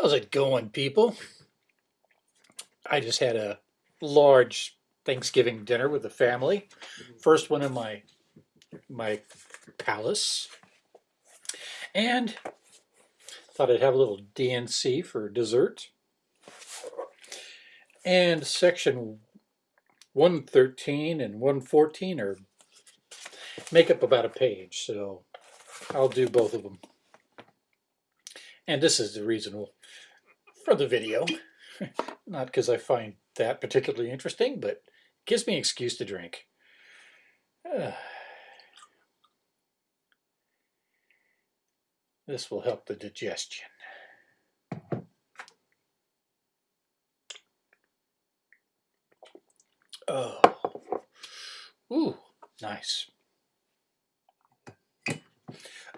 How's it going, people? I just had a large Thanksgiving dinner with the family. First one in my my palace. And thought I'd have a little D&C for dessert. And section 113 and 114 are make up about a page, so I'll do both of them. And this is the reason for the video. Not because I find that particularly interesting, but it gives me an excuse to drink. Uh, this will help the digestion. Oh, ooh, nice.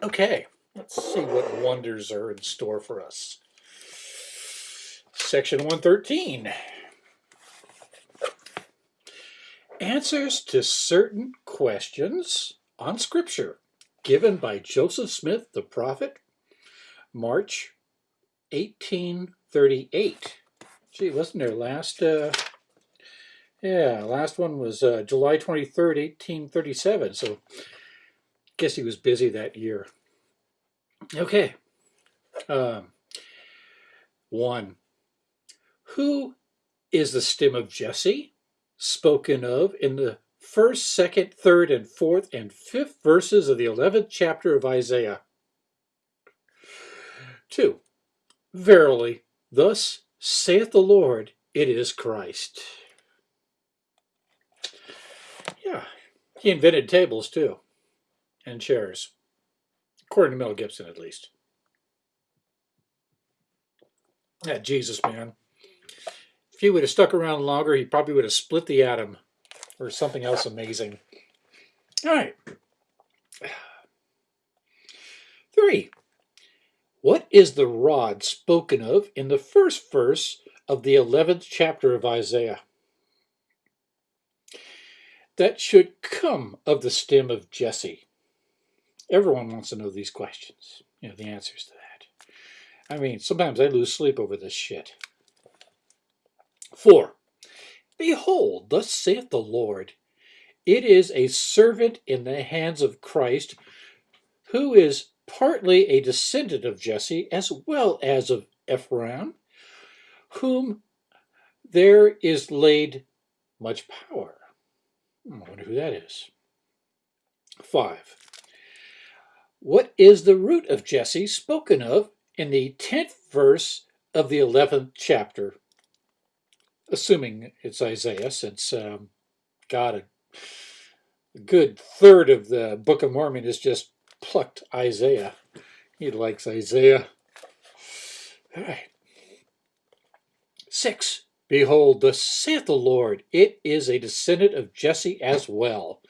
Okay, let's see what wonders are in store for us. Section 113. Answers to certain questions on Scripture given by Joseph Smith the prophet, March 1838. Gee, wasn't there last, uh, yeah, last one was uh, July 23rd, 1837, so guess he was busy that year. Okay. Um, one. Who is the stem of Jesse spoken of in the first, second, third, and fourth, and fifth verses of the 11th chapter of Isaiah? Two. Verily, thus saith the Lord, it is Christ. Yeah, he invented tables too and chairs, according to Mel Gibson at least. Yeah, Jesus, man. If he would have stuck around longer, he probably would have split the atom or something else amazing. All right. Three. What is the rod spoken of in the first verse of the 11th chapter of Isaiah? That should come of the stem of Jesse. Everyone wants to know these questions, you know, the answers to that. I mean, sometimes I lose sleep over this shit. Four, behold, thus saith the Lord, it is a servant in the hands of Christ, who is partly a descendant of Jesse as well as of Ephraim, whom there is laid much power. Hmm, I wonder who that is. Five. What is the root of Jesse spoken of in the 10th verse of the 11th chapter? Assuming it's Isaiah, since um, God, a, good third of the Book of Mormon is just plucked Isaiah. He likes Isaiah. All right. Six. Behold, thus saith the Lord, it is a descendant of Jesse as well,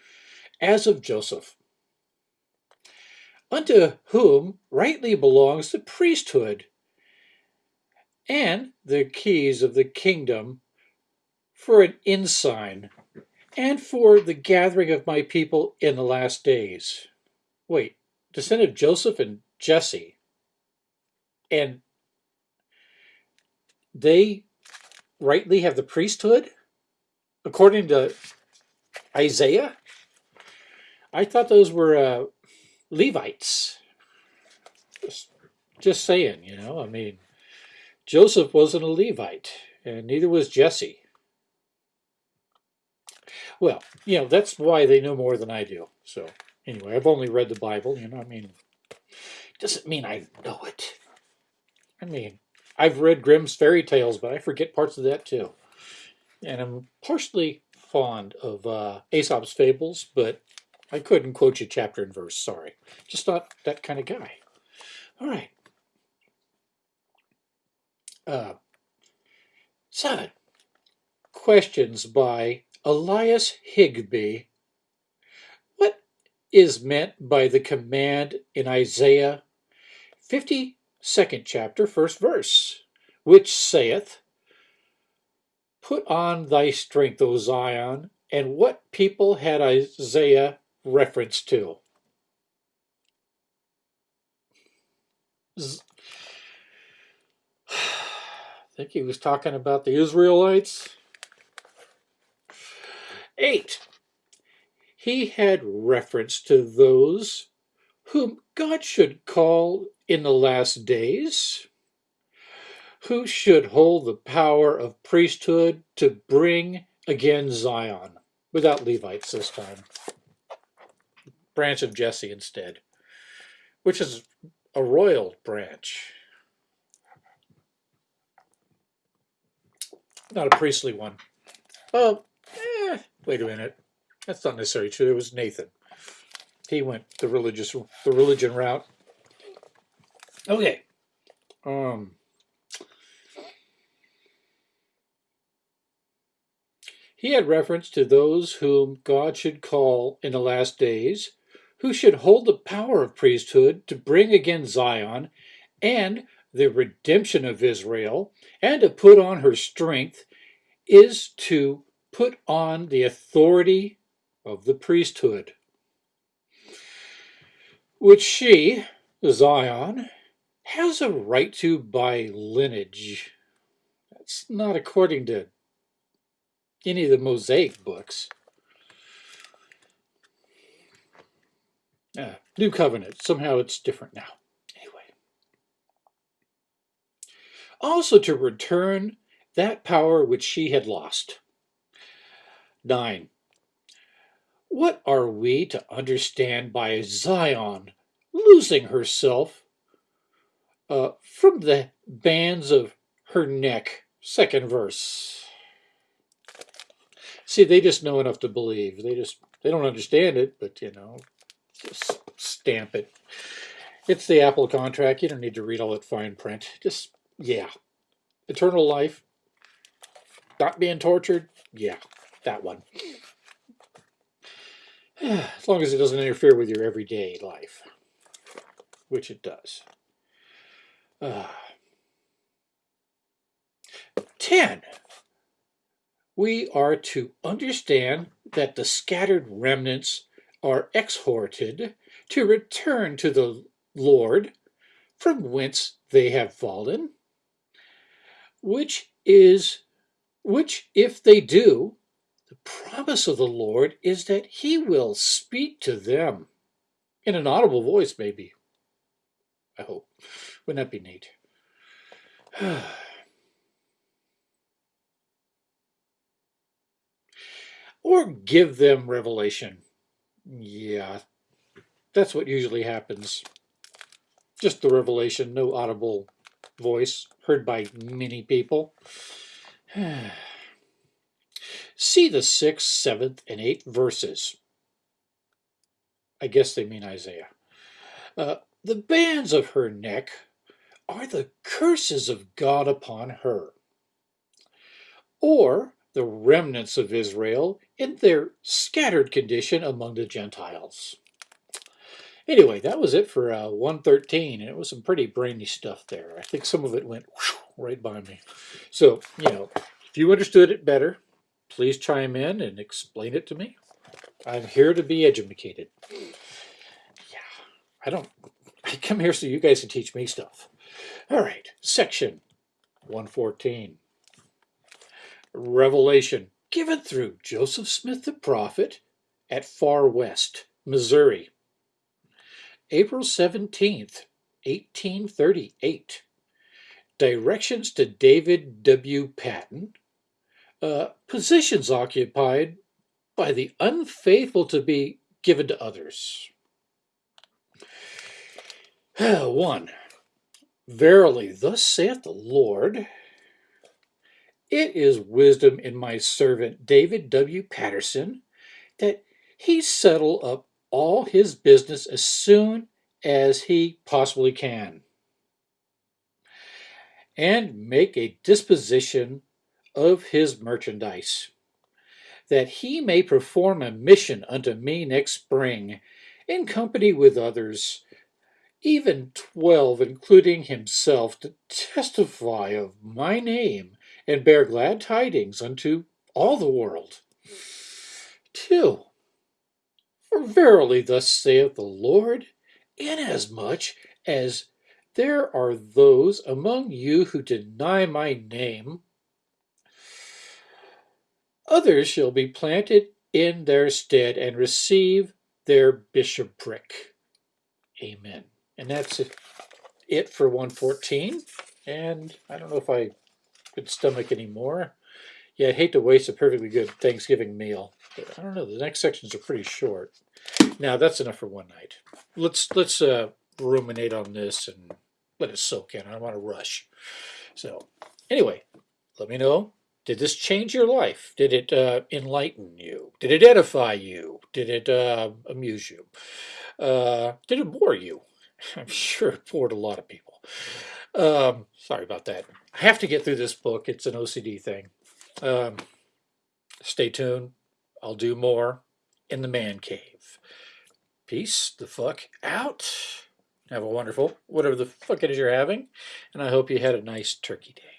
as of Joseph unto whom rightly belongs the priesthood and the keys of the kingdom for an ensign and for the gathering of my people in the last days. Wait, descendant of Joseph and Jesse. And they rightly have the priesthood according to Isaiah? I thought those were uh, Levites. Just, just saying, you know, I mean, Joseph wasn't a Levite, and neither was Jesse. Well, you know, that's why they know more than I do. So, anyway, I've only read the Bible, you know, I mean, doesn't mean I know it. I mean, I've read Grimm's fairy tales, but I forget parts of that too. And I'm partially fond of uh, Aesop's fables, but I couldn't quote you chapter and verse, sorry. Just not that kind of guy. All right. Uh, seven. Questions by Elias Higbee. What is meant by the command in Isaiah 52nd chapter, first verse, which saith, Put on thy strength, O Zion, and what people had Isaiah reference to. I think he was talking about the Israelites. Eight, he had reference to those whom God should call in the last days, who should hold the power of priesthood to bring again Zion, without Levites this time. Branch of Jesse instead, which is a royal branch. Not a priestly one. Oh, eh, wait a minute. That's not necessarily true. It was Nathan. He went the religious, the religion route. Okay. Um. He had reference to those whom God should call in the last days, who should hold the power of priesthood to bring again Zion and the redemption of Israel, and to put on her strength is to put on the authority of the priesthood, which she, Zion, has a right to by lineage. That's not according to any of the Mosaic books. Uh, New Covenant, somehow it's different now. Anyway. Also to return that power which she had lost. 9. What are we to understand by Zion losing herself uh, from the bands of her neck? Second verse. See, they just know enough to believe. They just they don't understand it, but you know, just stamp it. It's the Apple contract. You don't need to read all that fine print. Just yeah, eternal life, not being tortured. Yeah, that one. As long as it doesn't interfere with your everyday life, which it does. Uh, 10. We are to understand that the scattered remnants are exhorted to return to the Lord from whence they have fallen, which is, which if they do, the promise of the Lord is that he will speak to them in an audible voice, maybe. I hope. Wouldn't that be neat? or give them revelation. Yeah, that's what usually happens. Just the revelation, no audible voice heard by many people. See the sixth, seventh, and eighth verses. I guess they mean Isaiah. Uh, the bands of her neck are the curses of God upon her. Or the remnants of Israel in their scattered condition among the Gentiles. Anyway, that was it for uh, 113, and it was some pretty brainy stuff there. I think some of it went whoosh, right by me. So, you know, if you understood it better, please chime in and explain it to me. I'm here to be educated. Yeah, I don't, I come here so you guys can teach me stuff. All right, section 114. Revelation given through Joseph Smith the prophet at Far West, Missouri. April 17th, 1838. Directions to David W. Patten. Uh, positions occupied by the unfaithful to be given to others. 1. Verily, thus saith the Lord, it is wisdom in my servant David W. Patterson that he settle up all his business as soon as he possibly can and make a disposition of his merchandise, that he may perform a mission unto me next spring in company with others, even twelve, including himself, to testify of my name and bear glad tidings unto all the world. 2. For verily thus saith the Lord, inasmuch as There are those among you who deny my name. Others shall be planted in their stead and receive their bishopric. Amen. And that's it for 114. And I don't know if I could stomach anymore. Yeah, I'd hate to waste a perfectly good Thanksgiving meal. But I don't know. The next sections are pretty short. Now that's enough for one night. Let's let's uh, ruminate on this and let it soak in. I don't want to rush. So anyway, let me know. Did this change your life? Did it uh, enlighten you? Did it edify you? Did it uh, amuse you? Uh, did it bore you? I'm sure it bored a lot of people. Um, sorry about that. I have to get through this book. It's an OCD thing. Um, stay tuned. I'll do more in the man cave. Peace the fuck out. Have a wonderful, whatever the fuck it is you're having. And I hope you had a nice turkey day.